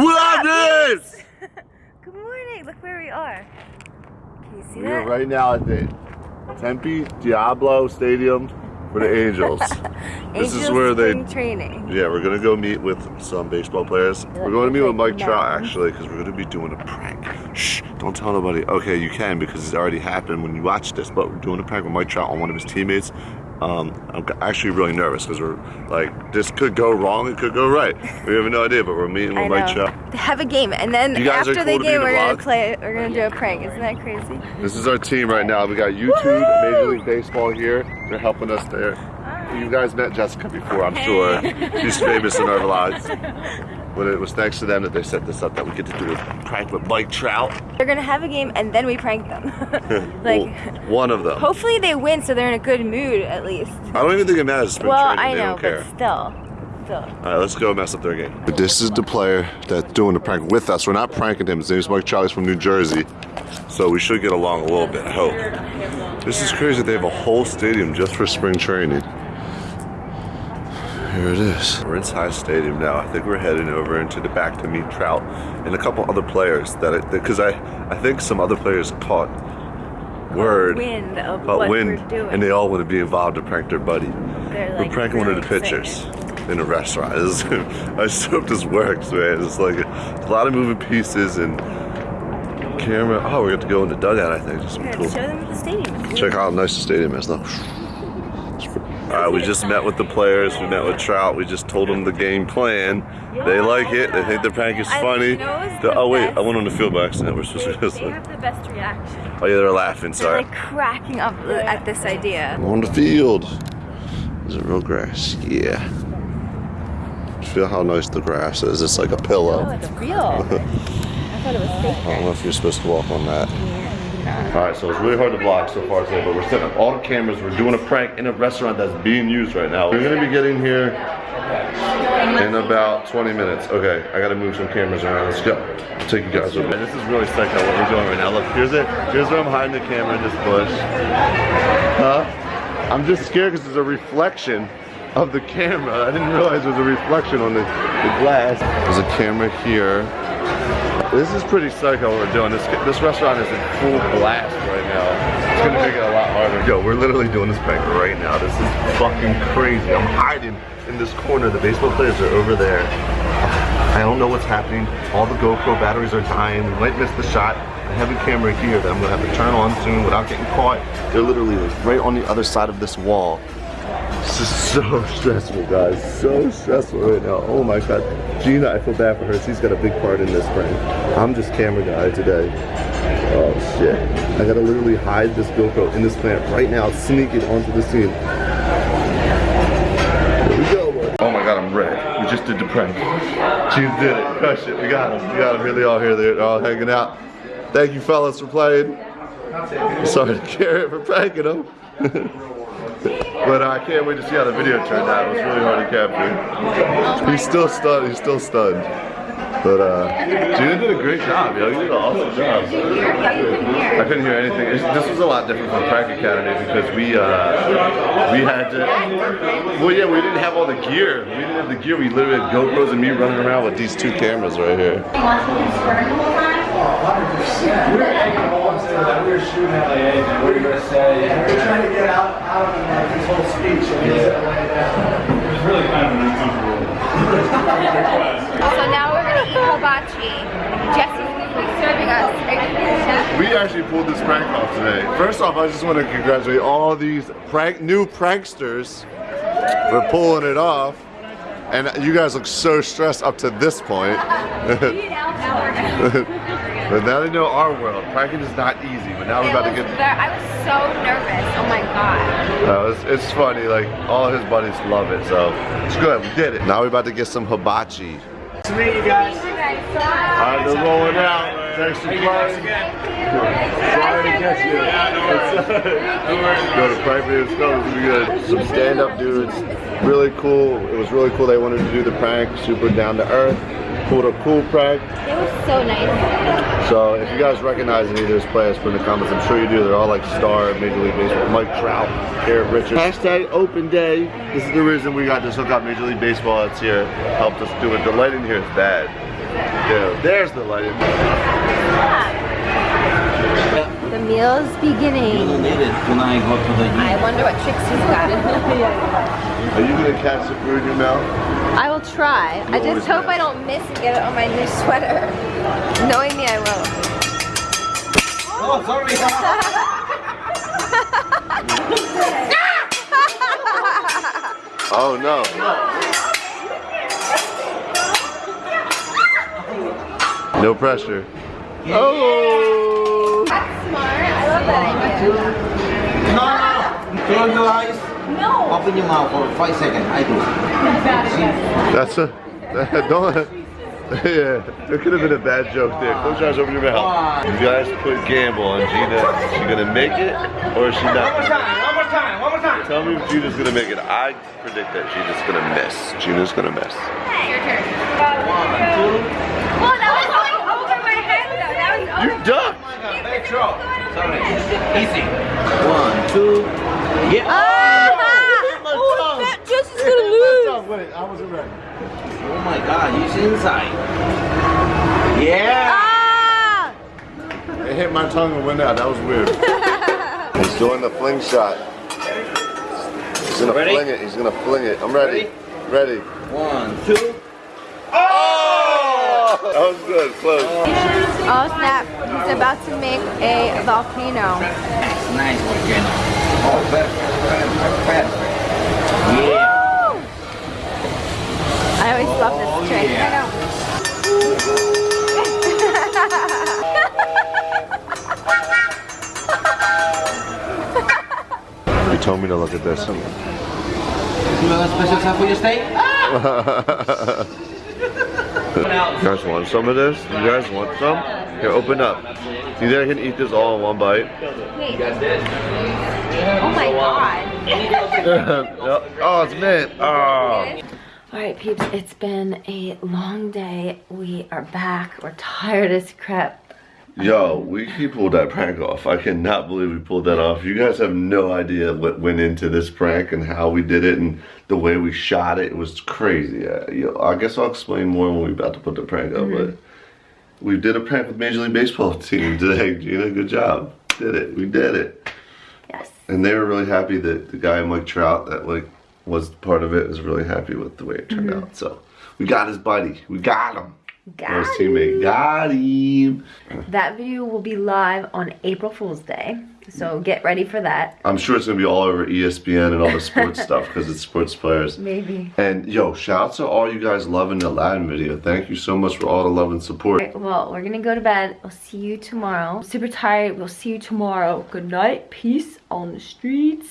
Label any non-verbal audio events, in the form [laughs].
What is? [laughs] Good morning. Look where we are. Can you see We that? are right now at the Tempe Diablo Stadium for the Angels. [laughs] this is Angels where they training. Yeah, we're gonna go meet with some baseball players. We're going to meet with Mike Trout actually, because we're gonna be doing a prank. Shh! Don't tell nobody. Okay, you can because it's already happened when you watch this. But we're doing a prank with Mike Trout on one of his teammates. Um, I'm actually really nervous because we're like, this could go wrong, it could go right. We have no idea, but we're meeting with Mike. They [laughs] have a game, and then You guys after the cool to be game, the we're gonna play. We're gonna do a prank. Isn't that crazy? This is our team right now. We got YouTube, Major League Baseball here. They're helping us there. You guys met Jessica before, I'm sure. [laughs] She's famous in our vlogs. [laughs] But it was thanks to them that they set this up that we get to do a prank with Mike Trout. They're gonna have a game, and then we prank them. [laughs] like, Well, one of them. hopefully they win, so they're in a good mood at least. I don't even think it matters. Spring Well, training. I they know, don't care. but still, still. All right, let's go mess up their game. This is the player that's doing the prank with us. We're not pranking him. His name's Mike Trout. He's from New Jersey. So we should get along a little bit, I hope. This is crazy. They have a whole stadium just for spring training. Here it is. We're inside stadium now. I think we're heading over into the back to meet Trout and a couple other players that because I, I think some other players caught word Wind of about what wind we're doing. and they all want to be involved to prank their buddy. They're, We're like, pranking one of the pitchers in a restaurant. [laughs] This- I just hope this works, man. It's like a, a lot of moving pieces and camera. Oh, we have to go in the dugout, I think. That's Here, cool. Show them the stadium. Check out how nice the stadium is, though. All right, we just met with the players. We met with Trout. We just told them the game plan. They like it. They think the prank is funny. you know what's The- oh wait? I went on the field by accident. We're supposed to do They, this. they have the best reaction. Oh yeah, they're laughing. Sorry. They're like cracking up at this idea. On the field. Is it real grass? Yeah. Feel how nice the grass is. It's like a pillow. Oh, it's real. [laughs] I thought it was fake. I don't know if you're supposed to walk on that. All right, so it's really hard to vlog so far today, but we're setting up all the cameras. We're doing a prank in a restaurant that's being used right now. We're gonna be getting here in about 20 minutes. Okay, I gotta move some cameras around. Let's go. I'll take you guys with me. This is really sick how what we're doing right now. Look, here's it. Here's where I'm hiding the camera in this bush. Huh? I'm just scared because there's a reflection of the camera. I didn't realize there was a reflection on the, the glass. There's a camera here. This is pretty psycho what we're doing. This this restaurant is in full blast right now. It's gonna make it a lot harder. Yo, we're literally doing this prank right now. This is fucking crazy. I'm hiding in this corner. The baseball players are over there. I don't know what's happening. All the GoPro batteries are dying. We might miss the shot. I have a camera here that I'm gonna have to turn on soon without getting caught. They're literally right on the other side of this wall. This is so [laughs] stressful, guys. So stressful right now. Oh my god. Gina, I feel bad for her. She's got a big part in this prank. I'm just camera guy today. Oh shit. I gotta literally hide this GoPro in this plant right now, sneak it onto the scene. Here we go. Oh my god, I'm red. We just did the prank. Gina did it. Crush it. We got him. We got him really all here. They're all hanging out. Thank you fellas for playing. Sorry to [laughs] Garrett for pranking him. [laughs] But uh, I can't wait to see how the video turned out. It was really hard to capture. Oh He's still stunned. He's still stunned. But uh, Gina did a great job, yo. You did an awesome job. I couldn't hear anything. It's- This was a lot different from Prank Academy because we uh, we had to. Well, yeah, we didn't have all the gear. We didn't have the gear. We literally had GoPros and me running around with these two cameras right here. We were shooting at like anything. What are you gonna say? We're trying to get out, out of like his whole speech. And he's gonna lay it down. It was [laughs] really kind of an uncomfortable request. So now we're gonna eat hibachi. Jesse's serving us. Are you gonna be the chef? We actually pulled this prank off today. First off, I just want to congratulate all these prank new pranksters for pulling it off. And you guys look so stressed up to this point. [laughs] but now they know our world. Pranking is not easy, but now we're about to get. ver- I was so nervous. Oh my god. No, it's, it's funny. Like all his buddies love it, so it's good. We did it. Now we're about to get some hibachi. To meet you guys. All right, they're rolling out. Thanks for playing. Sorry to get you. Go to Pride Video Stuff. It's gonna be good. Some stand-up dudes. Really cool. It was really cool. They wanted to do the prank. Super down to earth. Pulled a cool prank. It was so nice. So if you guys recognize any of those players, put in the comments. I'm sure you do. They're all like star Major League Baseball. Mike Trout, Garrett Richards. Hashtag Open Day. This is the reason we got this hookup. Major League Baseball. It's here. Helped us do it. The lighting here is bad. Yeah, There's the lighting. The meal's beginning. You need it when I go to the I wonder what tricks he's got. [laughs] Are you gonna catch the food in your mouth? I will try. I just hope miss. I don't miss and get it on my new sweater. Knowing me, I will. Oh, sorry. Oh no. [laughs] No pressure. Oh! That's smart. I love that idea. No, no. Close your eyes. No. Open your mouth for five seconds. I do. That's a [laughs] don't. [laughs] Yeah, there could have been a bad joke there. Close your eyes, open your mouth. You guys put gamble on Gina. Is she gonna make it or is she not? One more time. One more time. One more time. Tell me if Gina's gonna make it. I predict that Gina's gonna miss. Gina's gonna miss. Your turn. One, two. Well, that was like over my head though. That was over. You ducked. Let's roll. Sorry. Easy. One, two. Yeah. Oh, that Jess is gonna lose. Wait, I wasn't ready. Oh my God. He's inside. Yeah. Ah! It hit my tongue and went out. That was weird. [laughs] He's doing the fling shot. He's gonna Ready? fling it. He's gonna fling it. I'm ready. Ready. One, two. Oh! That was good. Close. Oh snap! He's about to make a volcano. Nice, nice volcano. Oh, perfect, perfect, perfect. Yeah. I always love Oh, this trick. Oh, yeah. He told me to look at this. You want a special time for your steak? [laughs] You guys want some of this? You guys want some? Here, open up. You think I can eat this all in one bite? Oh my god. [laughs] oh, it's mint. Oh. All right, peeps, it's been a long day. We are back. We're tired as crap. Yo, we, pulled that prank off. I cannot believe we pulled that off. You guys have no idea what went into this prank and how we did it and the way we shot it. It was crazy. Uh, yo, I guess I'll explain more when we're about to put the prank up. But we did a prank with Major League Baseball team today. [laughs] Gina, good job. Did it. We did it. Yes. And they were really happy that the guy Mike Trout that like was part of it was really happy with the way it turned out. So we got his buddy. We got him. His Got teammate. Got him. That video will be live on April Fool's Day. So get ready for that. I'm sure it's gonna be all over ESPN and all the sports [laughs] stuff because it's sports players. Maybe. And yo, shout out to all you guys loving the Aladdin video. Thank you so much for all the love and support. Alright, well, we're gonna go to bed. We'll see you tomorrow. Super tired. We'll see you tomorrow. Good night. Peace on the streets.